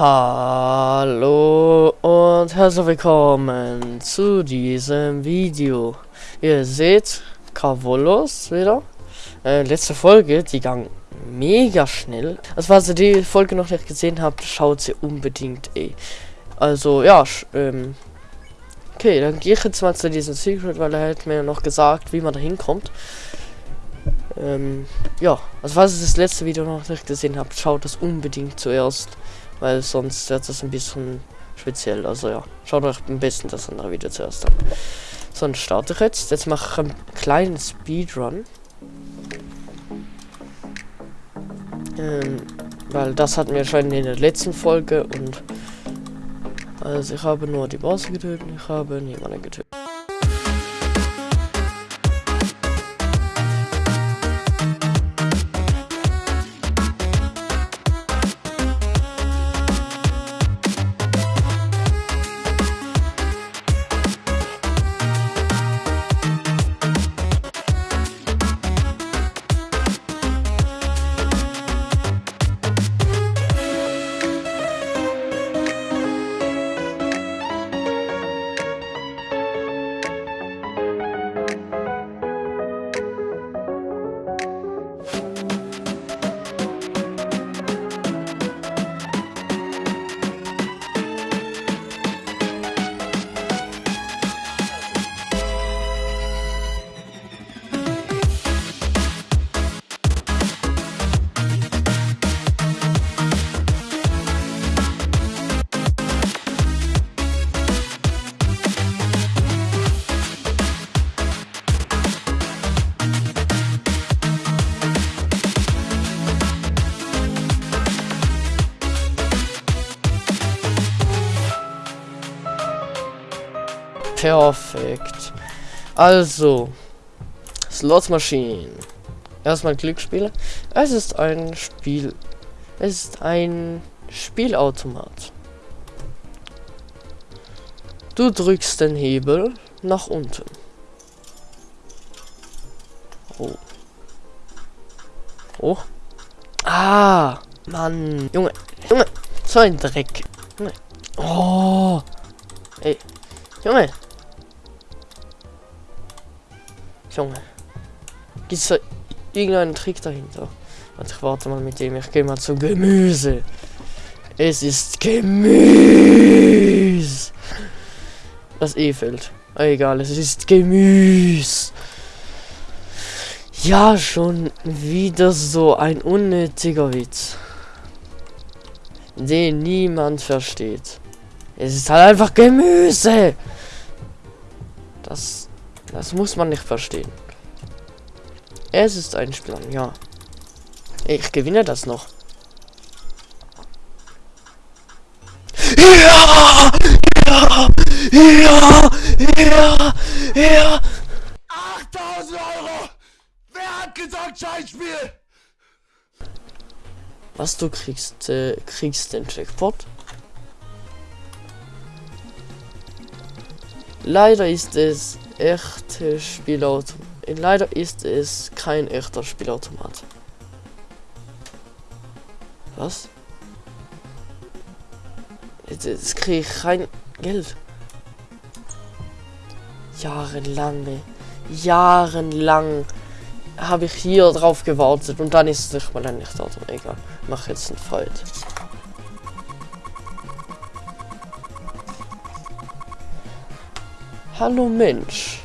Hallo und herzlich willkommen zu diesem Video. Ihr seht Cavolos wieder. Äh, letzte Folge, die gang mega schnell. Also falls ihr die Folge noch nicht gesehen habt, schaut sie unbedingt eh. Also ja, ähm, okay, dann gehe ich jetzt mal zu diesem Secret, weil er hat mir noch gesagt, wie man da hinkommt. Ähm, ja, also falls ihr das letzte Video noch nicht gesehen habt, schaut das unbedingt zuerst, weil sonst wird das ein bisschen speziell. Also ja, schaut euch am besten das andere Video zuerst an. Sonst starte ich jetzt. Jetzt mache ich einen kleinen Speedrun. Ähm, weil das hatten wir schon in der letzten Folge und also ich habe nur die Bosse getötet, ich habe niemanden getötet. Perfekt. Also, Slot Machine. Erstmal Glücksspiele. Es ist ein Spiel. Es ist ein Spielautomat. Du drückst den Hebel nach unten. Oh. Oh. Ah, Mann. Junge, Junge, so ein Dreck. Junge. Oh. Ey, Junge. Junge. Gibt es irgendeinen Trick dahinter? Warte, ich warte mal mit dem. Ich gehe mal zu Gemüse. Es ist Gemüse. Das E fällt. Egal, es ist Gemüse. Ja, schon wieder so ein unnötiger Witz. Den niemand versteht. Es ist halt einfach Gemüse. Das das muss man nicht verstehen. Es ist ein Spiel, ja. Ich gewinne das noch. Ja! Ja! Ja! Ja! Ja! 8000 Euro! Wer hat gesagt Scheißspiel? Was du kriegst, äh, kriegst den Jackpot. Leider ist es echte Spielautomat. Leider ist es kein echter Spielautomat. Was? Jetzt, jetzt kriege ich kein Geld. Jahrelang, jahrelang habe ich hier drauf gewartet und dann ist es nicht mal ein echter Auto. Egal, mach jetzt einen Fight. Hallo Mensch.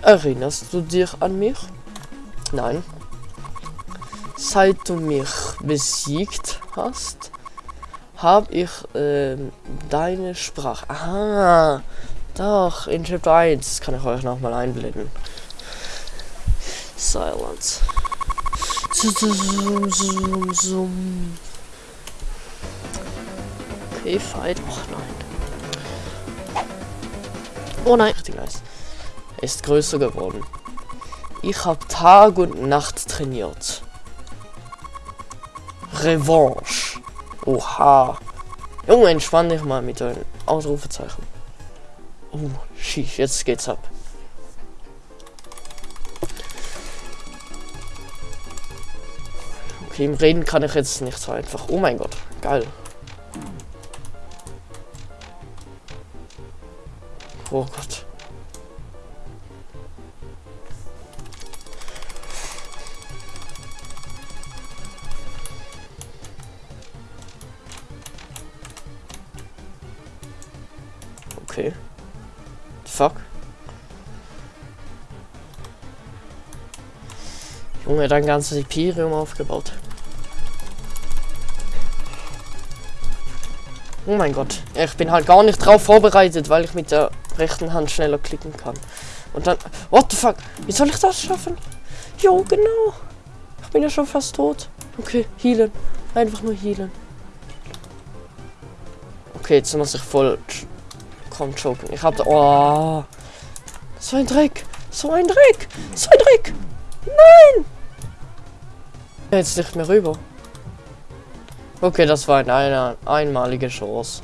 Erinnerst du dich an mich? Nein. Seit du mich besiegt hast, habe ich äh, deine Sprache. Aha. Doch, in Chapter 1 kann ich euch nochmal einblenden. Silence. Zoom, zoom, zoom. Okay, fight. Och Oh nein, richtig nice. Er ist größer geworden. Ich habe Tag und Nacht trainiert. Revanche. Oha. Junge, entspann dich mal mit deinen Ausrufezeichen. Oh, schief, jetzt geht's ab. Okay, im Reden kann ich jetzt nicht so einfach. Oh mein Gott, geil. Oh Gott. Okay. Fuck. Junge, dein ganzes Imperium aufgebaut. Oh mein Gott. Ich bin halt gar nicht drauf vorbereitet, weil ich mit der rechten Hand schneller klicken kann. Und dann... What the fuck? Wie soll ich das schaffen? Jo, genau. Ich bin ja schon fast tot. Okay, healen. Einfach nur healen. Okay, jetzt muss ich voll... Komm, choken. Ich hab da... Oh. So ein Dreck. So ein Dreck. So ein Dreck. Nein. Jetzt nicht mehr rüber. Okay, das war eine einmalige Chance.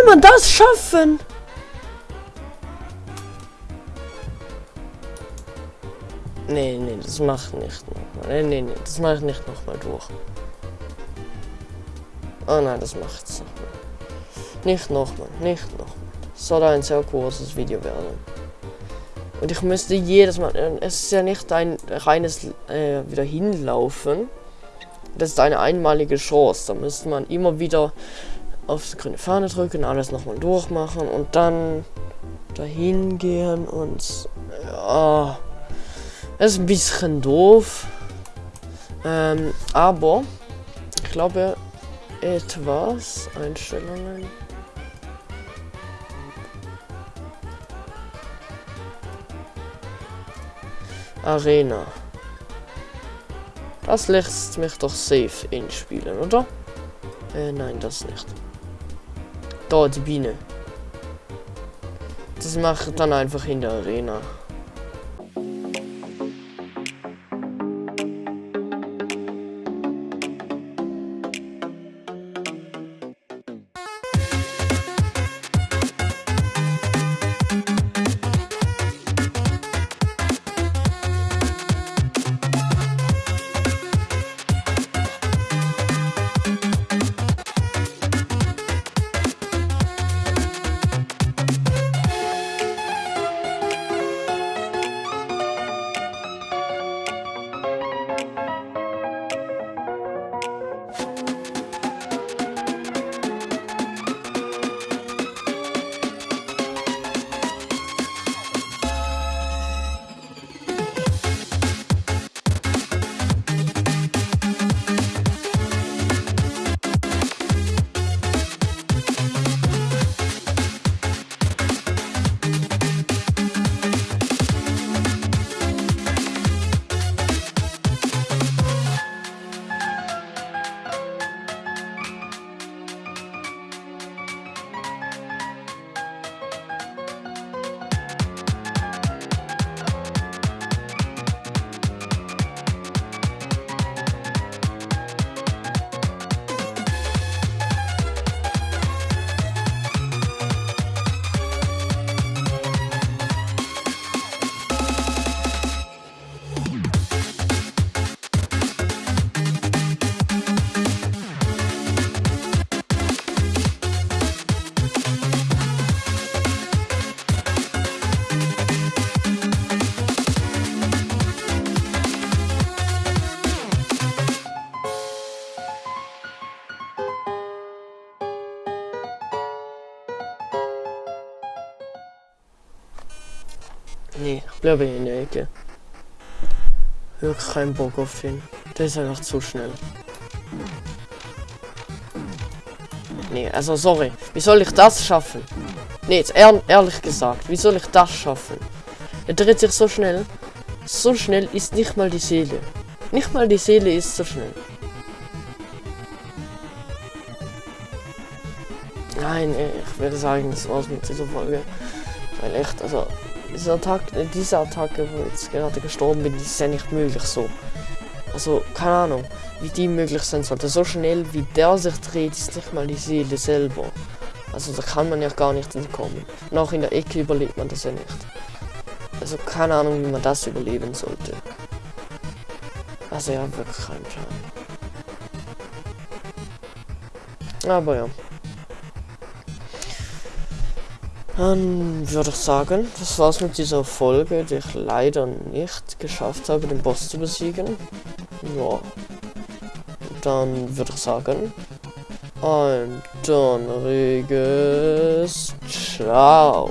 Soll man das schaffen? Nee, nee, das macht nicht nochmal. Nee, nee, nee, das mache ich nicht nochmal durch. Oh nein, das macht es nochmal. Nicht nochmal, nicht nochmal. Das soll ein sehr kurzes Video werden. Und ich müsste jedes Mal, äh, es ist ja nicht ein reines äh, wieder hinlaufen. Das ist eine einmalige Chance. Da müsste man immer wieder auf die grüne Fahne drücken, alles nochmal durchmachen und dann dahin gehen und ja, ist ein bisschen doof. Ähm, aber ich glaube etwas Einstellungen. Arena. Das lässt mich doch safe inspielen, oder? Äh, nein, das nicht. Da, die Biene. Das mache ich dann einfach in der Arena. Bleibe in der Ecke. Wirklich keinen Bock auf den. Der ist einfach zu schnell. Nee, also sorry. Wie soll ich das schaffen? Nee, jetzt ehr ehrlich gesagt, wie soll ich das schaffen? Er dreht sich so schnell. So schnell ist nicht mal die Seele. Nicht mal die Seele ist so schnell. Nein, ich würde sagen, das war's mit dieser Folge. Weil echt, also, diese Attacke, diese Attacke, wo ich jetzt gerade gestorben bin, ist ja nicht möglich so. Also, keine Ahnung, wie die möglich sein sollte. So schnell wie der sich dreht, ist nicht mal die Seele selber. Also, da kann man ja gar nicht entkommen. Und auch in der Ecke überlebt man das ja nicht. Also, keine Ahnung, wie man das überleben sollte. Also, ja, wirklich kein Plan. Aber ja. Dann würde ich sagen, das war's mit dieser Folge, die ich leider nicht geschafft habe, den Boss zu besiegen. Ja. Dann würde ich sagen, ein donnerriges Ciao.